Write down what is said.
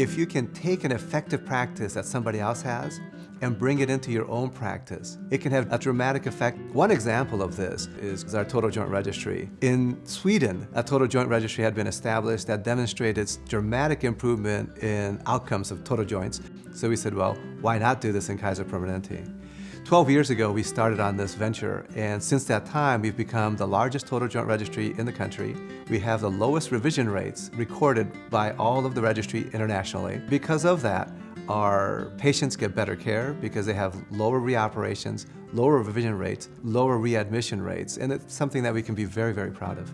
If you can take an effective practice that somebody else has and bring it into your own practice, it can have a dramatic effect. One example of this is our total joint registry. In Sweden, a total joint registry had been established that demonstrated dramatic improvement in outcomes of total joints. So we said, well, why not do this in Kaiser Permanente? 12 years ago, we started on this venture, and since that time, we've become the largest total joint registry in the country. We have the lowest revision rates recorded by all of the registry internationally. Because of that, our patients get better care because they have lower reoperations, lower revision rates, lower readmission rates, and it's something that we can be very, very proud of.